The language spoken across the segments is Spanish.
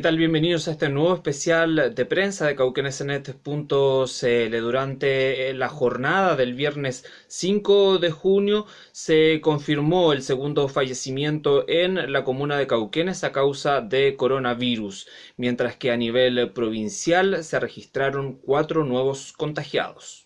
tal? Bienvenidos a este nuevo especial de prensa de cauquenesenet.cl. Durante la jornada del viernes 5 de junio se confirmó el segundo fallecimiento en la comuna de Cauquenes a causa de coronavirus, mientras que a nivel provincial se registraron cuatro nuevos contagiados.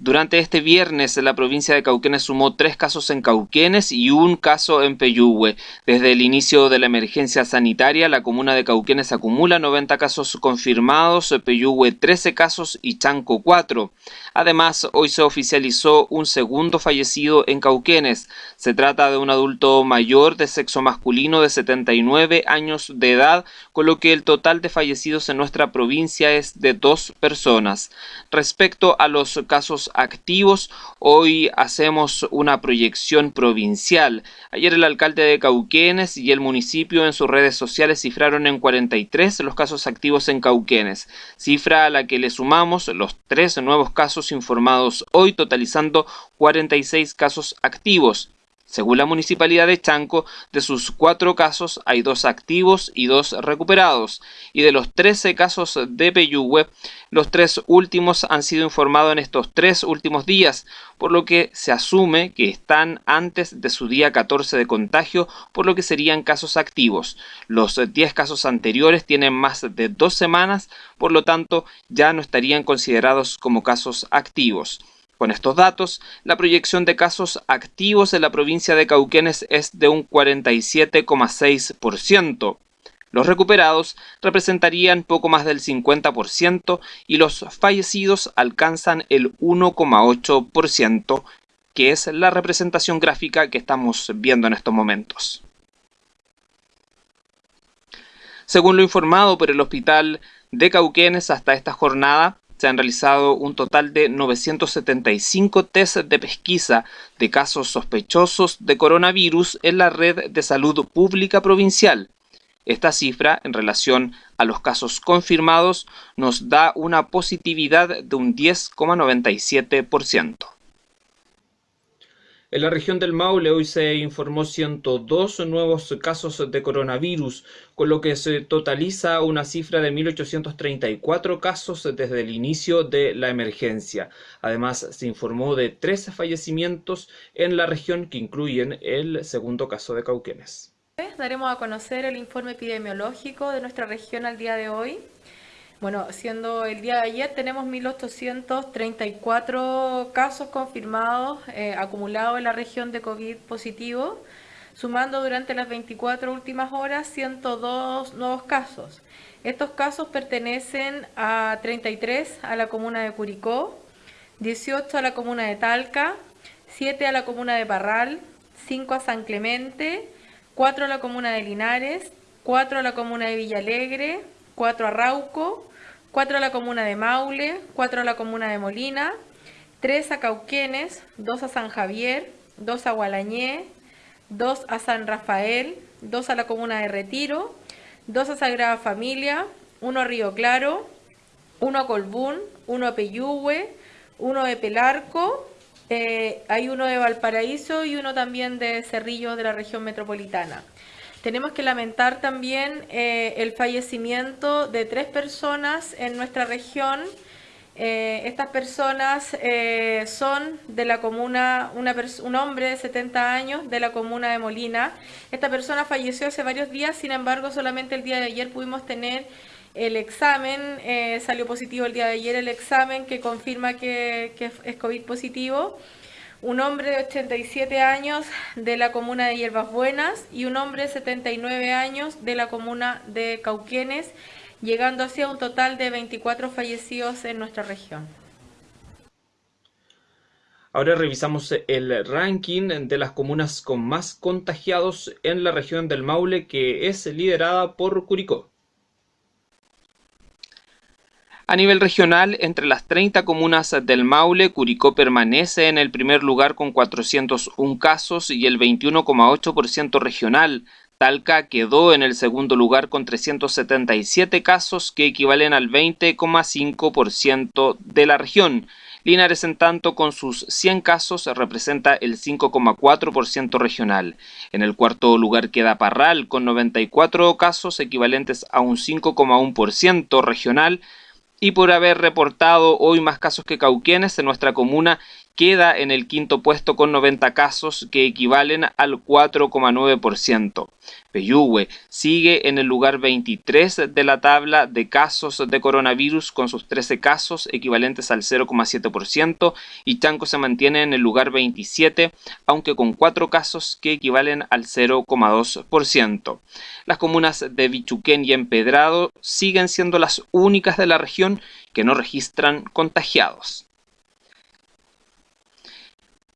Durante este viernes, la provincia de Cauquenes sumó tres casos en Cauquenes y un caso en Peyúgue. Desde el inicio de la emergencia sanitaria, la comuna de Cauquenes acumula 90 casos confirmados, Peyúgue 13 casos y Chanco 4. Además, hoy se oficializó un segundo fallecido en Cauquenes. Se trata de un adulto mayor de sexo masculino de 79 años de edad, con lo que el total de fallecidos en nuestra provincia es de dos personas. Respecto a los casos activos. Hoy hacemos una proyección provincial. Ayer el alcalde de Cauquenes y el municipio en sus redes sociales cifraron en 43 los casos activos en Cauquenes, cifra a la que le sumamos los tres nuevos casos informados hoy, totalizando 46 casos activos. Según la Municipalidad de Chanco, de sus cuatro casos hay dos activos y dos recuperados, y de los 13 casos de Peyúgue, los tres últimos han sido informados en estos tres últimos días, por lo que se asume que están antes de su día 14 de contagio, por lo que serían casos activos. Los 10 casos anteriores tienen más de dos semanas, por lo tanto ya no estarían considerados como casos activos. Con estos datos, la proyección de casos activos en la provincia de Cauquenes es de un 47,6%. Los recuperados representarían poco más del 50% y los fallecidos alcanzan el 1,8%, que es la representación gráfica que estamos viendo en estos momentos. Según lo informado por el Hospital de Cauquenes hasta esta jornada, se han realizado un total de 975 test de pesquisa de casos sospechosos de coronavirus en la red de salud pública provincial. Esta cifra, en relación a los casos confirmados, nos da una positividad de un 10,97%. En la región del Maule hoy se informó 102 nuevos casos de coronavirus, con lo que se totaliza una cifra de 1.834 casos desde el inicio de la emergencia. Además, se informó de 13 fallecimientos en la región que incluyen el segundo caso de Cauquenes. Daremos a conocer el informe epidemiológico de nuestra región al día de hoy. Bueno, siendo el día de ayer tenemos 1.834 casos confirmados eh, acumulados en la región de COVID positivo, sumando durante las 24 últimas horas 102 nuevos casos. Estos casos pertenecen a 33 a la comuna de Curicó, 18 a la comuna de Talca, 7 a la comuna de Parral, 5 a San Clemente, 4 a la comuna de Linares, 4 a la comuna de Villalegre, 4 a Rauco, 4 a la comuna de Maule, 4 a la comuna de Molina, 3 a Cauquenes, 2 a San Javier, 2 a Gualañé, 2 a San Rafael, 2 a la comuna de Retiro, 2 a Sagrada Familia, 1 a Río Claro, 1 a Colbún, 1 a Peyúgue, 1 de Pelarco, eh, hay uno de Valparaíso y uno también de Cerrillo de la región metropolitana. Tenemos que lamentar también eh, el fallecimiento de tres personas en nuestra región. Eh, estas personas eh, son de la comuna, un hombre de 70 años de la comuna de Molina. Esta persona falleció hace varios días, sin embargo solamente el día de ayer pudimos tener el examen, salió positivo el día de ayer el examen que confirma que, que es COVID positivo un hombre de 87 años de la comuna de Hierbas Buenas y un hombre de 79 años de la comuna de Cauquenes, llegando así a un total de 24 fallecidos en nuestra región. Ahora revisamos el ranking de las comunas con más contagiados en la región del Maule, que es liderada por Curicó. A nivel regional, entre las 30 comunas del Maule, Curicó permanece en el primer lugar con 401 casos y el 21,8% regional. Talca quedó en el segundo lugar con 377 casos que equivalen al 20,5% de la región. Linares, en tanto, con sus 100 casos, representa el 5,4% regional. En el cuarto lugar queda Parral, con 94 casos, equivalentes a un 5,1% regional, y por haber reportado hoy más casos que Cauquenes en nuestra comuna queda en el quinto puesto con 90 casos que equivalen al 4,9%. Peyúgue sigue en el lugar 23 de la tabla de casos de coronavirus con sus 13 casos equivalentes al 0,7% y Chanco se mantiene en el lugar 27 aunque con 4 casos que equivalen al 0,2%. Las comunas de Bichuquén y Empedrado siguen siendo las únicas de la región que no registran contagiados.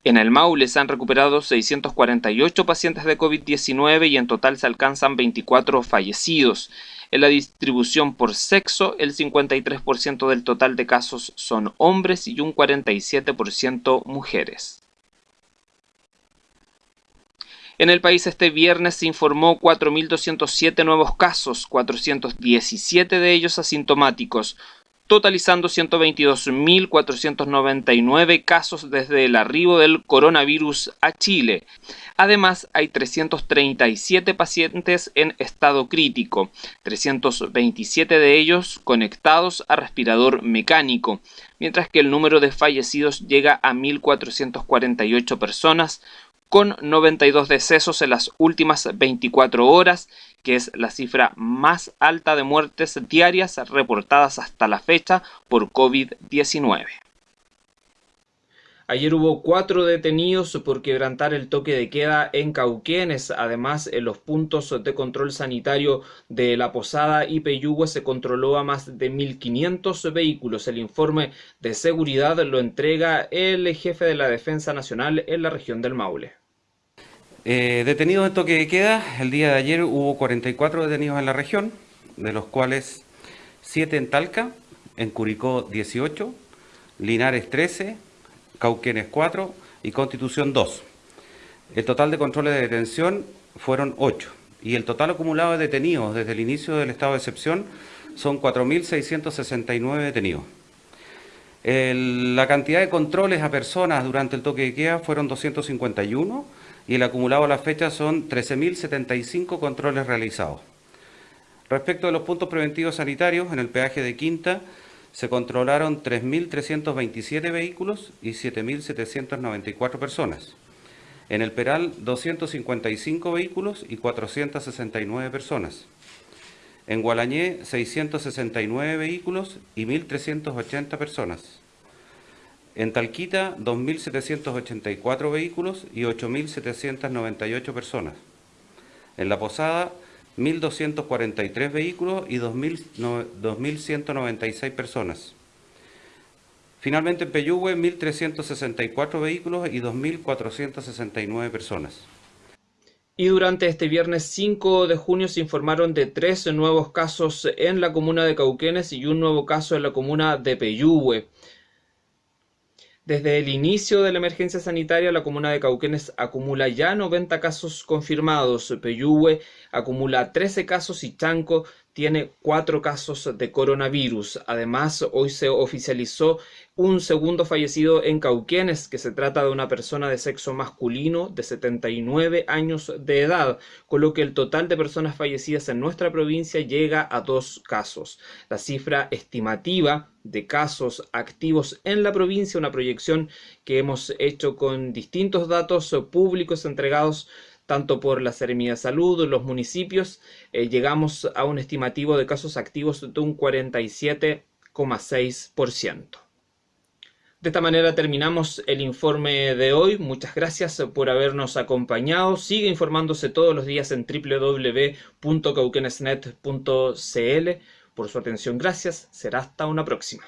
En el Maule se han recuperado 648 pacientes de COVID-19 y en total se alcanzan 24 fallecidos. En la distribución por sexo, el 53% del total de casos son hombres y un 47% mujeres. En el país este viernes se informó 4.207 nuevos casos, 417 de ellos asintomáticos, totalizando 122.499 casos desde el arribo del coronavirus a Chile. Además, hay 337 pacientes en estado crítico, 327 de ellos conectados a respirador mecánico, mientras que el número de fallecidos llega a 1.448 personas, con 92 decesos en las últimas 24 horas que es la cifra más alta de muertes diarias reportadas hasta la fecha por COVID-19. Ayer hubo cuatro detenidos por quebrantar el toque de queda en Cauquenes. Además, en los puntos de control sanitario de la Posada y Peyúgue se controló a más de 1.500 vehículos. El informe de seguridad lo entrega el jefe de la Defensa Nacional en la región del Maule. Eh, detenidos en toque de queda, el día de ayer hubo 44 detenidos en la región, de los cuales 7 en Talca, en Curicó 18, Linares 13, Cauquenes 4 y Constitución 2. El total de controles de detención fueron 8 y el total acumulado de detenidos desde el inicio del estado de excepción son 4.669 detenidos. la cantidad de controles a personas durante el toque de queda fueron 251 y el acumulado a la fecha son 13.075 controles realizados. Respecto de los puntos preventivos sanitarios, en el peaje de Quinta se controlaron 3.327 vehículos y 7.794 personas. En el Peral, 255 vehículos y 469 personas. En Gualañé, 669 vehículos y 1.380 personas. En Talquita, 2.784 vehículos y 8.798 personas. En La Posada, 1.243 vehículos y 2.196 personas. Finalmente en Peyúgue, 1.364 vehículos y 2.469 personas. Y durante este viernes 5 de junio se informaron de tres nuevos casos en la comuna de Cauquenes y un nuevo caso en la comuna de Peyúgue. Desde el inicio de la emergencia sanitaria, la comuna de Cauquenes acumula ya 90 casos confirmados, Peyúgue acumula 13 casos y Chanco tiene 4 casos de coronavirus. Además, hoy se oficializó un segundo fallecido en Cauquenes, que se trata de una persona de sexo masculino de 79 años de edad, con lo que el total de personas fallecidas en nuestra provincia llega a dos casos. La cifra estimativa de casos activos en la provincia, una proyección que hemos hecho con distintos datos públicos entregados tanto por la Seremía de Salud, los municipios, eh, llegamos a un estimativo de casos activos de un 47,6%. De esta manera terminamos el informe de hoy. Muchas gracias por habernos acompañado. Sigue informándose todos los días en www.cauquenesnet.cl. Por su atención, gracias. Será hasta una próxima.